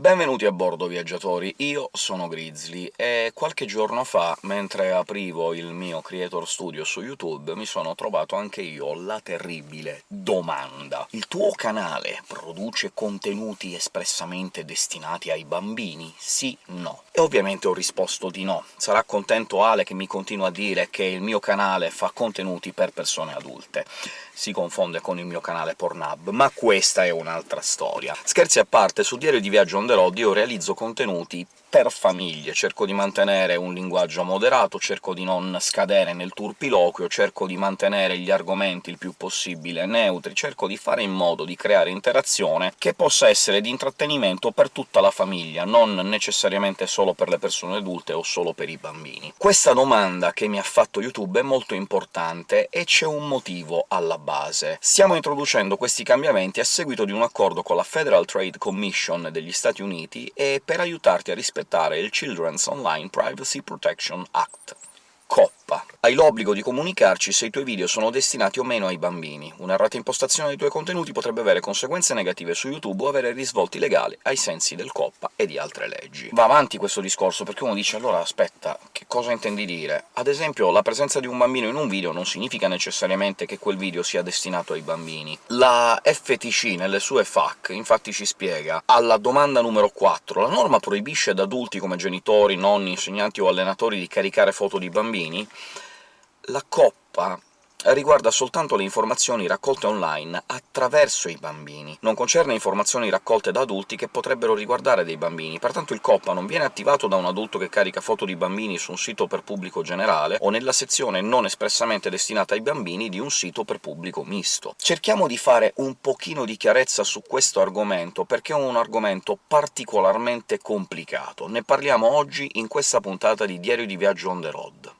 Benvenuti a bordo, viaggiatori! Io sono Grizzly, e qualche giorno fa, mentre aprivo il mio Creator Studio su YouTube, mi sono trovato anche io la terribile domanda. Il tuo canale produce contenuti espressamente destinati ai bambini? Sì? No? E ovviamente ho risposto di no. Sarà contento Ale che mi continua a dire che il mio canale fa contenuti per persone adulte. Si confonde con il mio canale Pornhub, ma questa è un'altra storia. Scherzi a parte, su Diario di Viaggio on road io realizzo contenuti per famiglie, cerco di mantenere un linguaggio moderato, cerco di non scadere nel turpiloquio, cerco di mantenere gli argomenti il più possibile neutri, cerco di fare in modo di creare interazione che possa essere di intrattenimento per tutta la famiglia, non necessariamente solo per le persone adulte o solo per i bambini. Questa domanda che mi ha fatto YouTube è molto importante, e c'è un motivo alla base. Stiamo introducendo questi cambiamenti a seguito di un accordo con la Federal Trade Commission degli Stati Uniti, e per aiutarti a rispettare il Children's Online Privacy Protection Act. COPPA. Hai l'obbligo di comunicarci se i tuoi video sono destinati o meno ai bambini. Un'errata impostazione dei tuoi contenuti potrebbe avere conseguenze negative su YouTube o avere risvolti legali ai sensi del COPPA e di altre leggi. Va avanti questo discorso, perché uno dice «allora aspetta, che cosa intendi dire?» Ad esempio, la presenza di un bambino in un video non significa necessariamente che quel video sia destinato ai bambini. La FTC, nelle sue FAQ, infatti ci spiega, alla domanda numero 4, la norma proibisce ad adulti come genitori, nonni, insegnanti o allenatori di caricare foto di bambini bambini, la coppa riguarda soltanto le informazioni raccolte online attraverso i bambini, non concerne informazioni raccolte da adulti che potrebbero riguardare dei bambini, pertanto il COPPA non viene attivato da un adulto che carica foto di bambini su un sito per pubblico generale o nella sezione non espressamente destinata ai bambini di un sito per pubblico misto. Cerchiamo di fare un pochino di chiarezza su questo argomento, perché è un argomento particolarmente complicato. Ne parliamo oggi in questa puntata di Diario di Viaggio on the road.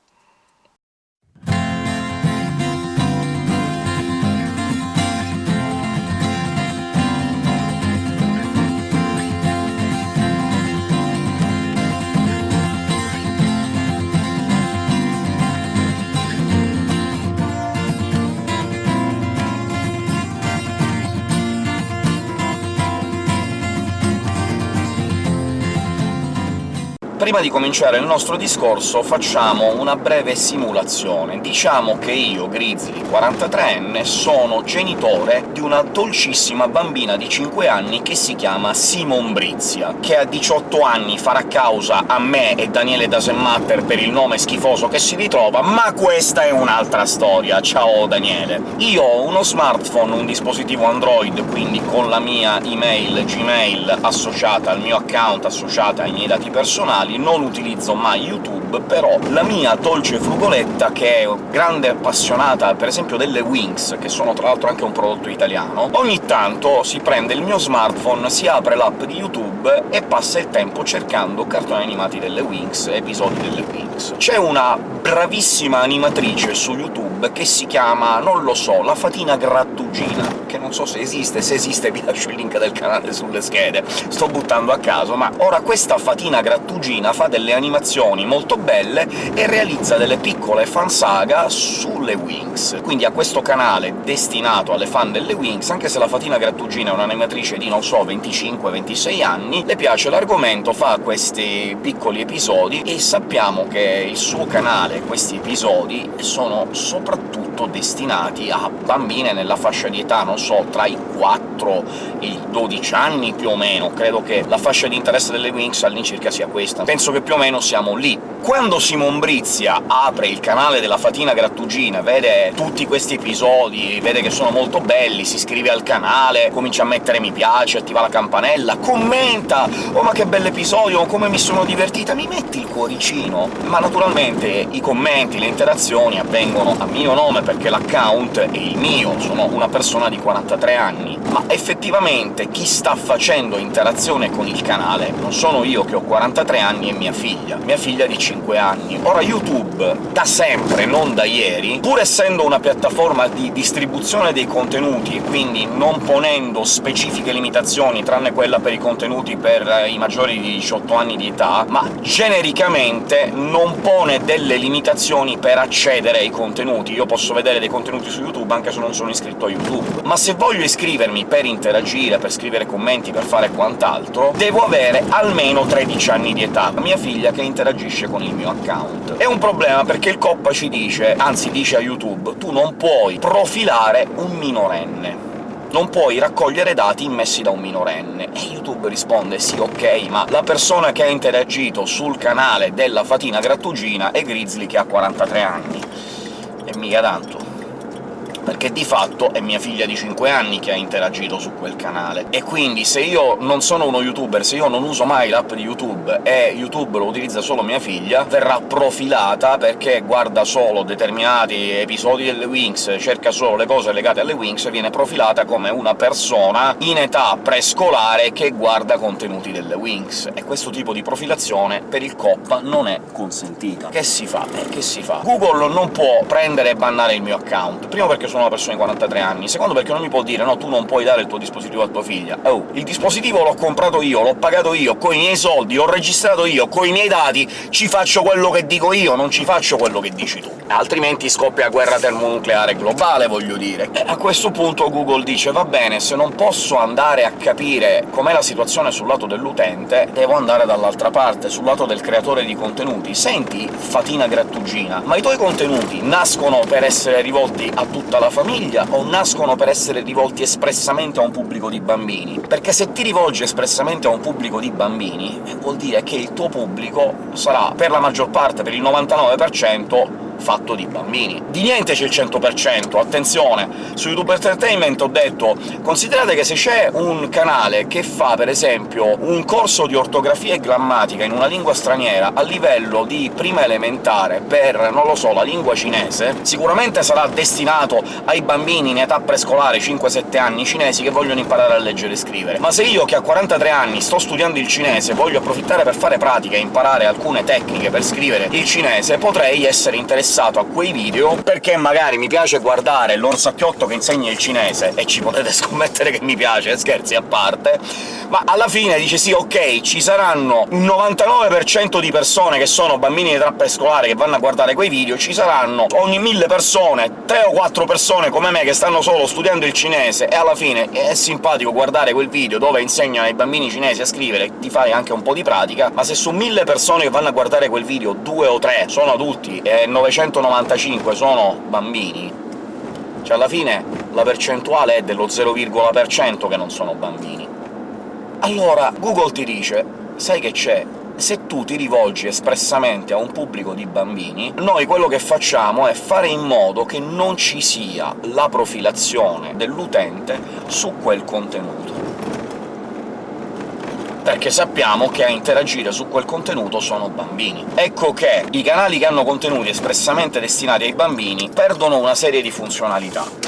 Prima di cominciare il nostro discorso facciamo una breve simulazione. Diciamo che io, Grizzly, 43enne, sono genitore di una dolcissima bambina di 5 anni che si chiama Simon Brizia, che a 18 anni farà causa a me e Daniele Dasematter per il nome schifoso che si ritrova, ma questa è un'altra storia. Ciao Daniele! Io ho uno smartphone, un dispositivo Android, quindi con la mia email Gmail associata al mio account, associata ai miei dati personali, non utilizzo mai YouTube, però la mia dolce frugoletta, che è grande appassionata per esempio delle Wings, che sono tra l'altro anche un prodotto italiano, ogni tanto si prende il mio smartphone, si apre l'app di YouTube e passa il tempo cercando cartoni animati delle Wings, episodi delle Wings. C'è una bravissima animatrice su YouTube che si chiama, non lo so, la Fatina Grattugina, che non so se esiste, se esiste vi lascio il link del canale sulle schede, sto buttando a caso, ma ora questa Fatina Grattugina fa delle animazioni molto belle e realizza delle piccole fansaga sulle Wings. Quindi ha questo canale destinato alle fan delle Wings, anche se la Fatina Grattugina è un'animatrice di, non so, 25-26 anni, le piace l'argomento, fa questi piccoli episodi, e sappiamo che il suo canale, questi episodi, sono soprattutto destinati a bambine nella fascia di età, non so, tra i 4 e i 12 anni più o meno. Credo che la fascia di interesse delle Wings all'incirca sia questa penso che più o meno siamo lì. Quando Simon Brizia apre il canale della Fatina Grattugina, vede tutti questi episodi, vede che sono molto belli, si iscrive al canale, comincia a mettere mi piace, attiva la campanella, commenta «Oh, ma che bell'episodio, come mi sono divertita!» mi metti il cuoricino? Ma naturalmente i commenti, le interazioni avvengono a mio nome, perché l'account è il mio, sono una persona di 43 anni, ma effettivamente chi sta facendo interazione con il canale non sono io che ho 43 anni, e mia figlia. Mia figlia di 5 anni. Ora YouTube, da sempre, non da ieri, pur essendo una piattaforma di distribuzione dei contenuti, e quindi non ponendo specifiche limitazioni, tranne quella per i contenuti per i maggiori di 18 anni di età, ma genericamente non pone delle limitazioni per accedere ai contenuti. Io posso vedere dei contenuti su YouTube anche se non sono iscritto a YouTube. Ma se voglio iscrivermi per interagire, per scrivere commenti, per fare quant'altro, devo avere almeno 13 anni di età. Mia figlia che interagisce con il mio account. È un problema perché il COPPA ci dice, anzi dice a YouTube, tu non puoi profilare un minorenne non puoi raccogliere dati immessi da un minorenne. E YouTube risponde «Sì, ok, ma la persona che ha interagito sul canale della Fatina Grattugina è Grizzly che ha 43 anni». E mica tanto perché di fatto è mia figlia di 5 anni che ha interagito su quel canale. E quindi se io non sono uno youtuber, se io non uso mai l'app di YouTube e YouTube lo utilizza solo mia figlia, verrà profilata perché guarda solo determinati episodi delle Wings, cerca solo le cose legate alle Wings, e viene profilata come una persona in età prescolare che guarda contenuti delle Wings. E questo tipo di profilazione per il COP non è consentita. Che si fa? Eh, che si fa? Google non può prendere e bannare il mio account, primo perché sono una persona di 43 anni, secondo perché non mi può dire «no, tu non puoi dare il tuo dispositivo a tua figlia». Oh, il dispositivo l'ho comprato io, l'ho pagato io, coi miei soldi, l'ho registrato io, coi miei dati, ci faccio quello che dico io, non ci faccio quello che dici tu. Altrimenti scoppia guerra termonucleare globale, voglio dire. E a questo punto Google dice «va bene, se non posso andare a capire com'è la situazione sul lato dell'utente, devo andare dall'altra parte, sul lato del creatore di contenuti. Senti, fatina grattugina, ma i tuoi contenuti nascono per essere rivolti a tutta la famiglia o nascono per essere rivolti espressamente a un pubblico di bambini? Perché se ti rivolgi espressamente a un pubblico di bambini, vuol dire che il tuo pubblico sarà, per la maggior parte, per il 99%, fatto di bambini. Di niente c'è il 100%, attenzione! Su YouTube Entertainment ho detto considerate che se c'è un canale che fa, per esempio, un corso di ortografia e grammatica in una lingua straniera a livello di prima elementare per, non lo so, la lingua cinese, sicuramente sarà destinato ai bambini in età prescolare 5-7 anni cinesi che vogliono imparare a leggere e scrivere. Ma se io, che a 43 anni sto studiando il cinese, voglio approfittare per fare pratica e imparare alcune tecniche per scrivere il cinese, potrei essere interessato interessato a quei video perché magari mi piace guardare l'orsacchiotto che insegna il cinese, e ci potete scommettere che mi piace, scherzi a parte, ma alla fine dice «sì, ok, ci saranno un 99% di persone che sono bambini di età prescolare che vanno a guardare quei video, ci saranno ogni mille persone, tre o quattro persone come me che stanno solo studiando il cinese, e alla fine è simpatico guardare quel video dove insegnano ai bambini cinesi a scrivere, ti fai anche un po' di pratica, ma se su mille persone che vanno a guardare quel video due o tre sono adulti e 900 195 sono bambini, cioè alla fine la percentuale è dello 0,% che non sono bambini. Allora Google ti dice «Sai che c'è? Se tu ti rivolgi espressamente a un pubblico di bambini, noi quello che facciamo è fare in modo che non ci sia la profilazione dell'utente su quel contenuto perché sappiamo che a interagire su quel contenuto sono bambini. Ecco che i canali che hanno contenuti espressamente destinati ai bambini perdono una serie di funzionalità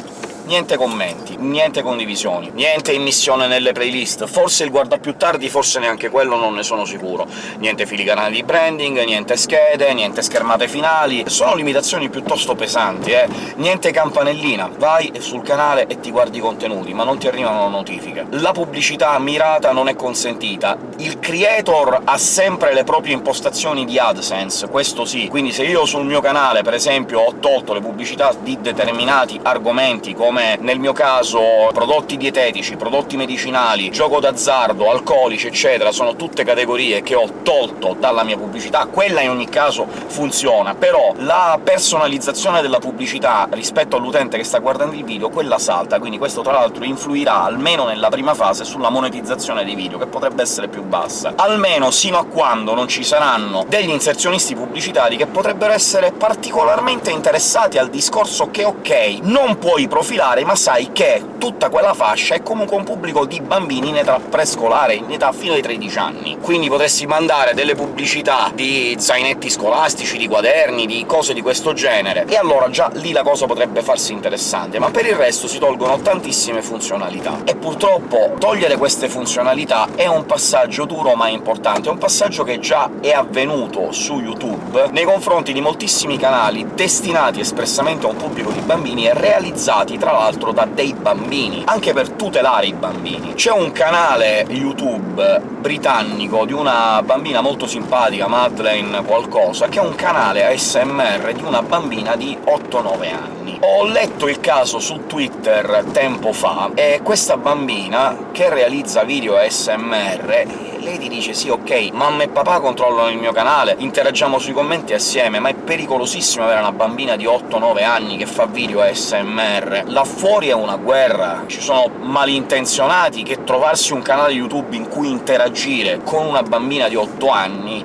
niente commenti, niente condivisioni, niente immissione nelle playlist, forse il guarda più tardi, forse neanche quello, non ne sono sicuro. Niente filigrane di branding, niente schede, niente schermate finali... Sono limitazioni piuttosto pesanti, eh! Niente campanellina, vai sul canale e ti guardi i contenuti, ma non ti arrivano notifiche. La pubblicità mirata non è consentita, il creator ha sempre le proprie impostazioni di AdSense, questo sì, quindi se io sul mio canale, per esempio, ho tolto le pubblicità di determinati argomenti, come come nel mio caso prodotti dietetici, prodotti medicinali, gioco d'azzardo, alcolici, eccetera, sono tutte categorie che ho tolto dalla mia pubblicità, quella in ogni caso funziona, però la personalizzazione della pubblicità rispetto all'utente che sta guardando il video, quella salta, quindi questo tra l'altro influirà, almeno nella prima fase, sulla monetizzazione dei video, che potrebbe essere più bassa. Almeno sino a quando non ci saranno degli inserzionisti pubblicitari che potrebbero essere particolarmente interessati al discorso che, ok, non puoi profilare particolare, ma sai che tutta quella fascia è comunque un pubblico di bambini in età prescolare, in età fino ai 13 anni. Quindi potresti mandare delle pubblicità di zainetti scolastici, di quaderni, di cose di questo genere, e allora già lì la cosa potrebbe farsi interessante, ma per il resto si tolgono tantissime funzionalità. E purtroppo togliere queste funzionalità è un passaggio duro ma importante, è un passaggio che già è avvenuto su YouTube nei confronti di moltissimi canali destinati espressamente a un pubblico di bambini e realizzati tra tra l'altro da dei bambini, anche per tutelare i bambini. C'è un canale YouTube britannico di una bambina molto simpatica, Madeleine qualcosa, che è un canale ASMR di una bambina di 8-9 anni. Ho letto il caso su Twitter tempo fa, e questa bambina, che realizza video ASMR, lei ti dice «Sì, ok, mamma e papà controllano il mio canale, interagiamo sui commenti assieme, ma è pericolosissimo avere una bambina di 8-9 anni che fa video ASMR. Là fuori è una guerra, ci sono malintenzionati che trovarsi un canale YouTube in cui interagire con una bambina di 8 anni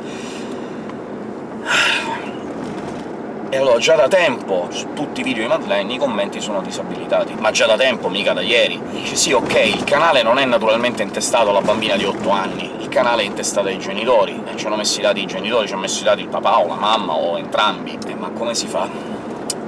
e allora già da tempo, su tutti i video di Madeleine, i commenti sono disabilitati. Ma già da tempo, mica da ieri. Dice sì, ok, il canale non è naturalmente intestato alla bambina di 8 anni, il canale è intestato ai genitori, e ci hanno messi i dati i genitori, ci hanno messi i dati il papà o la mamma, o entrambi. Eh, ma come si fa?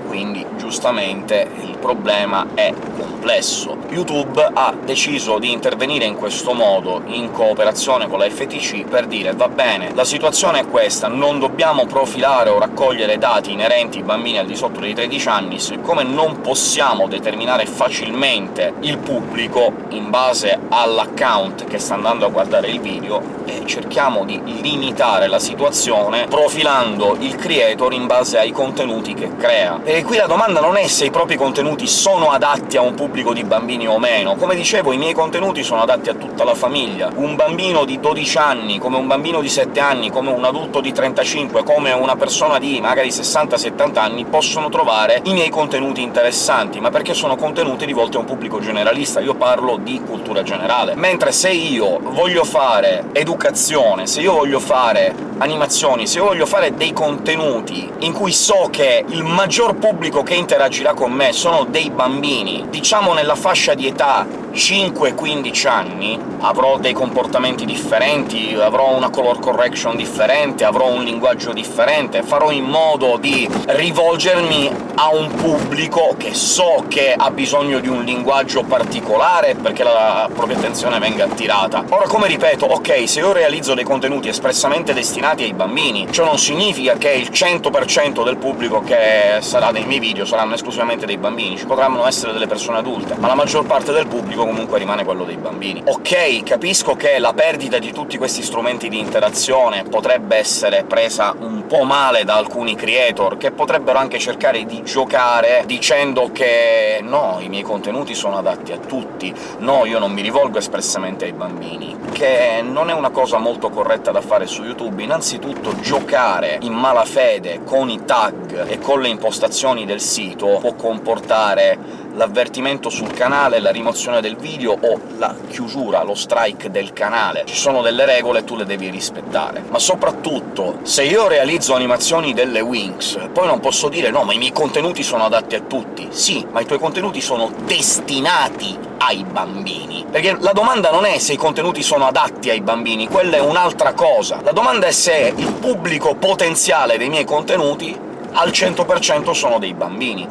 Quindi giustamente il problema è complesso. YouTube ha deciso di intervenire in questo modo, in cooperazione con la FTC, per dire «va bene, la situazione è questa, non dobbiamo profilare o raccogliere dati inerenti ai bambini al di sotto dei 13 anni, siccome non possiamo determinare facilmente il pubblico in base all'account che sta andando a guardare il video, eh, cerchiamo di limitare la situazione profilando il creator in base ai contenuti che crea. E qui la domanda non è se i propri contenuti sono adatti a un pubblico di bambini o meno. Come dicevo, i miei contenuti sono adatti a tutta la famiglia. Un bambino di 12 anni, come un bambino di 7 anni, come un adulto di 35, come una persona di magari 60-70 anni possono trovare i miei contenuti interessanti, ma perché sono contenuti rivolti a un pubblico generalista, io parlo di cultura generale. Mentre se io voglio fare educazione, se io voglio fare animazioni, se io voglio fare dei contenuti in cui so che il maggior pubblico che interagirà con me sono dei bambini, diciamo nella fascia di età 5-15 anni, avrò dei comportamenti differenti, avrò una color correction differente, avrò un linguaggio differente, farò in modo di rivolgermi a un pubblico che so che ha bisogno di un linguaggio particolare perché la propria attenzione venga attirata. Ora, come ripeto, ok, se io realizzo dei contenuti espressamente destinati ai bambini, ciò non significa che il 100% del pubblico che sarà nei miei video saranno esclusivamente dei bambini, ci potranno essere delle persone adulte, ma la maggior parte del pubblico comunque rimane quello dei bambini. Ok, capisco che la perdita di tutti questi strumenti di interazione potrebbe essere presa un po' male da alcuni creator, che potrebbero anche cercare di giocare dicendo che no, i miei contenuti sono adatti a tutti, no, io non mi rivolgo espressamente ai bambini, che non è una cosa molto corretta da fare su YouTube. Innanzitutto giocare in malafede con i tag e con le impostazioni del sito può comportare l'avvertimento sul canale, la rimozione del video o la chiusura, lo strike del canale. Ci sono delle regole e tu le devi rispettare. Ma soprattutto, se io realizzo animazioni delle Wings, poi non posso dire «no, ma i miei contenuti sono adatti a tutti». Sì, ma i tuoi contenuti sono destinati ai bambini. Perché la domanda non è se i contenuti sono adatti ai bambini, quella è un'altra cosa. La domanda è se il pubblico potenziale dei miei contenuti al 100% sono dei bambini.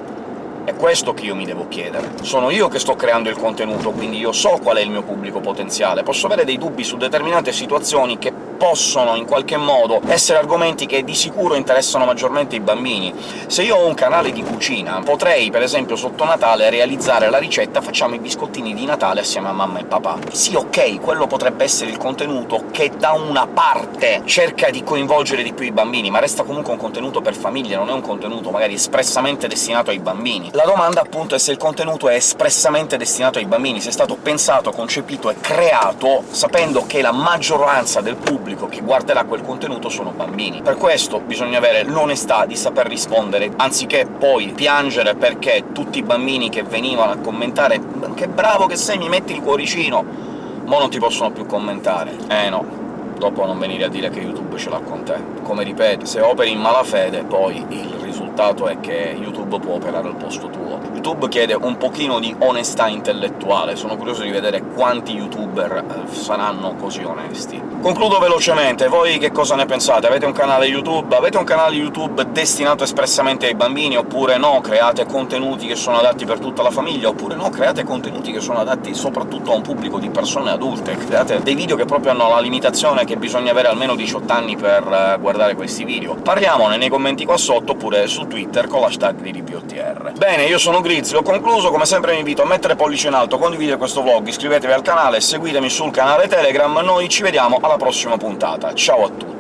È questo che io mi devo chiedere. Sono io che sto creando il contenuto, quindi io so qual è il mio pubblico potenziale. Posso avere dei dubbi su determinate situazioni che possono in qualche modo essere argomenti che di sicuro interessano maggiormente i bambini. Se io ho un canale di cucina, potrei, per esempio, sotto Natale realizzare la ricetta «facciamo i biscottini di Natale assieme a mamma e papà». Sì, ok, quello potrebbe essere il contenuto che da una parte cerca di coinvolgere di più i bambini, ma resta comunque un contenuto per famiglie, non è un contenuto magari espressamente destinato ai bambini. La domanda, appunto, è se il contenuto è espressamente destinato ai bambini, se è stato pensato, concepito e creato sapendo che la maggioranza del pubblico pubblico che guarderà quel contenuto sono bambini. Per questo bisogna avere l'onestà di saper rispondere, anziché poi piangere perché tutti i bambini che venivano a commentare «che bravo che sei, mi metti il cuoricino!» mo non ti possono più commentare. Eh no, dopo non venire a dire che YouTube ce l'ha con te. Come ripeto, se operi in malafede, poi il risultato è che YouTube può operare al posto tuo. YouTube chiede un pochino di onestà intellettuale, sono curioso di vedere quanti youtuber eh, saranno così onesti. Concludo velocemente, voi che cosa ne pensate? Avete un canale YouTube? Avete un canale YouTube destinato espressamente ai bambini, oppure no? Create contenuti che sono adatti per tutta la famiglia, oppure no? Create contenuti che sono adatti soprattutto a un pubblico di persone adulte, create dei video che proprio hanno la limitazione che bisogna avere almeno 18 anni per eh, guardare questi video. Parliamone nei commenti qua sotto, oppure su Twitter con l'hashtag di. Bene, io sono Grizzly, ho concluso, come sempre vi invito a mettere pollice in alto, condividere questo vlog, iscrivetevi al canale, seguitemi sul canale Telegram, noi ci vediamo alla prossima puntata. Ciao a tutti!